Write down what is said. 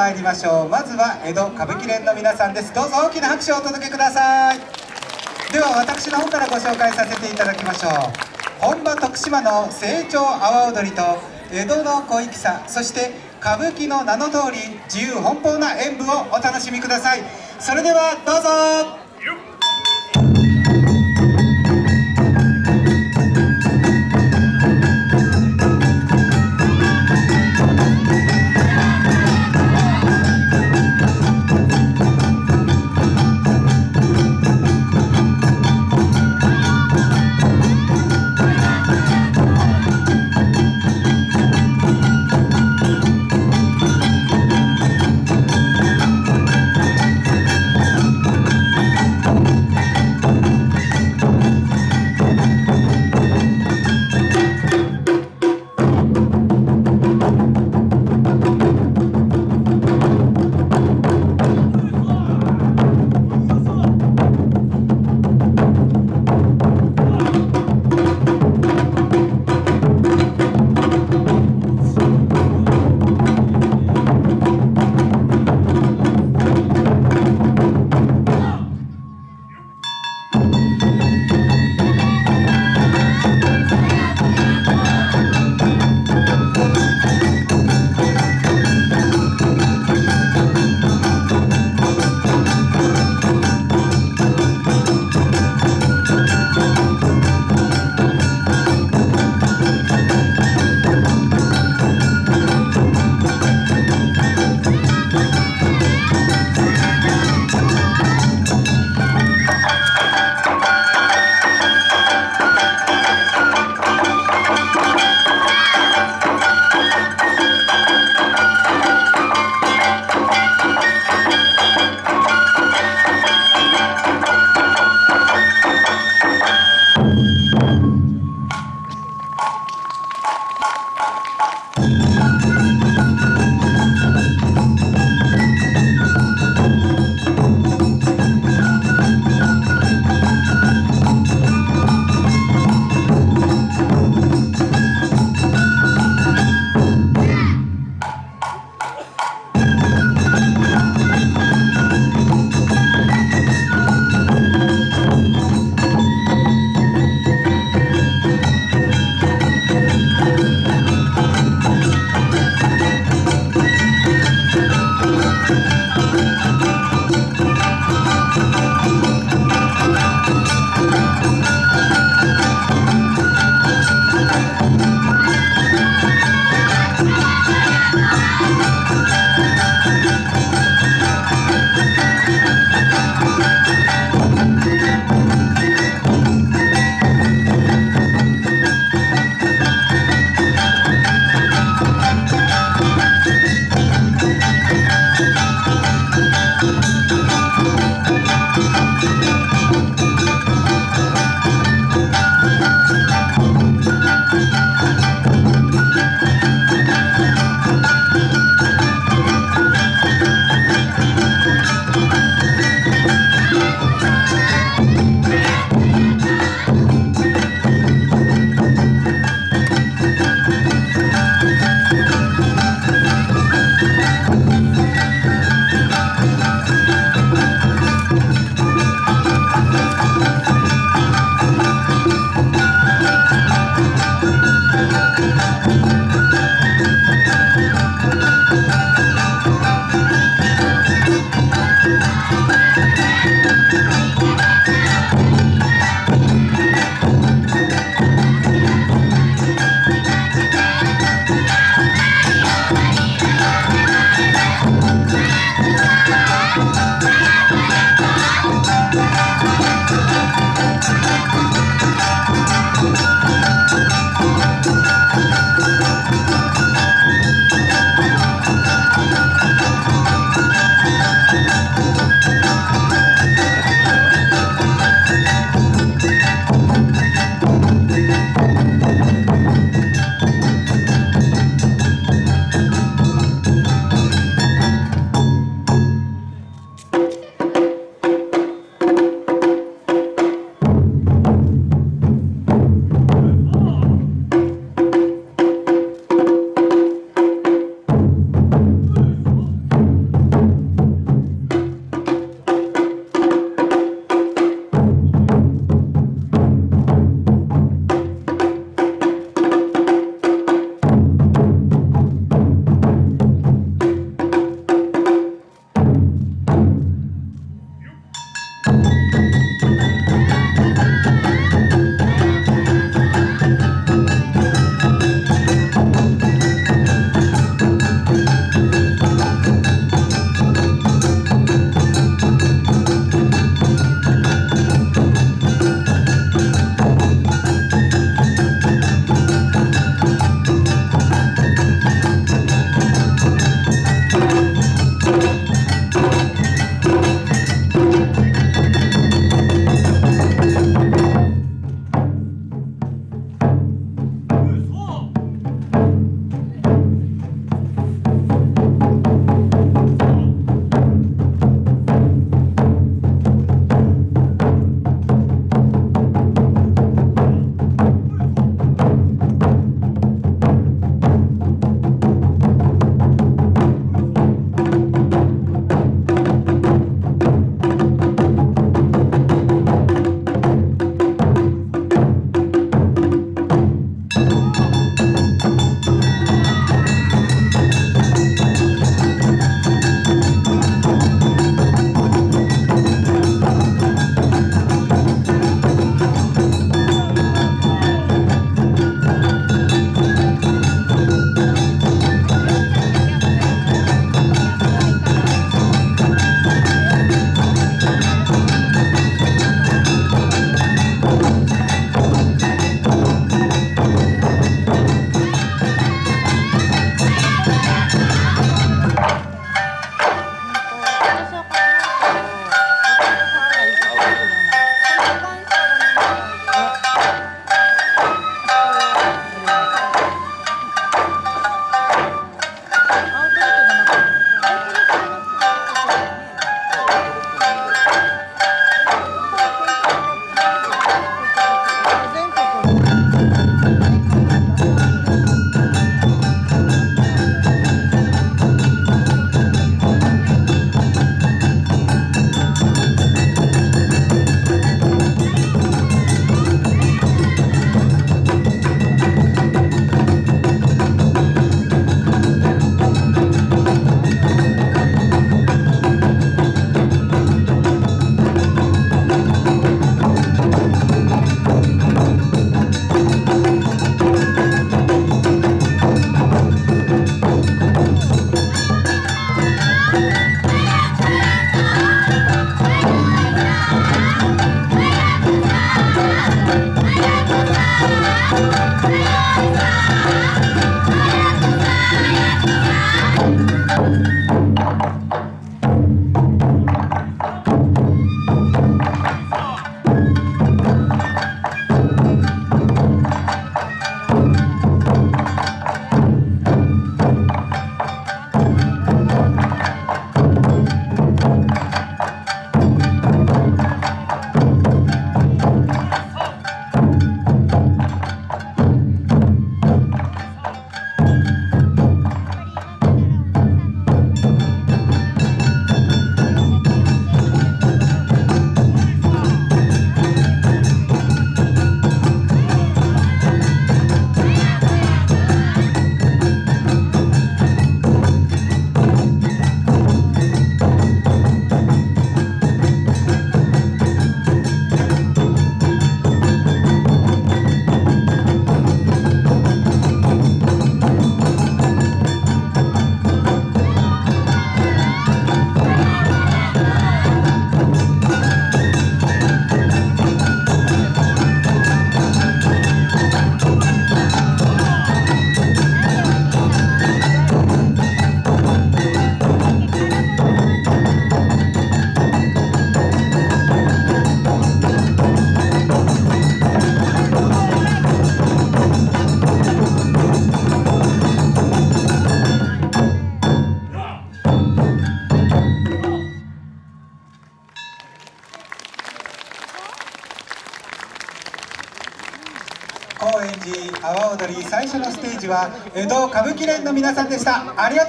参りましょう。まずは江戸歌舞伎連の皆さんです。どうぞ大きな拍手をお届けください。では私の方からご紹介させていただきましょう。本場徳島の成長阿波踊りと江戸の小粋さそして歌舞伎の名の通り自由奔放な演舞をお楽しみください。それではどうぞ。Thank you. は江戸歌舞伎連の皆さんでした。ありがとう。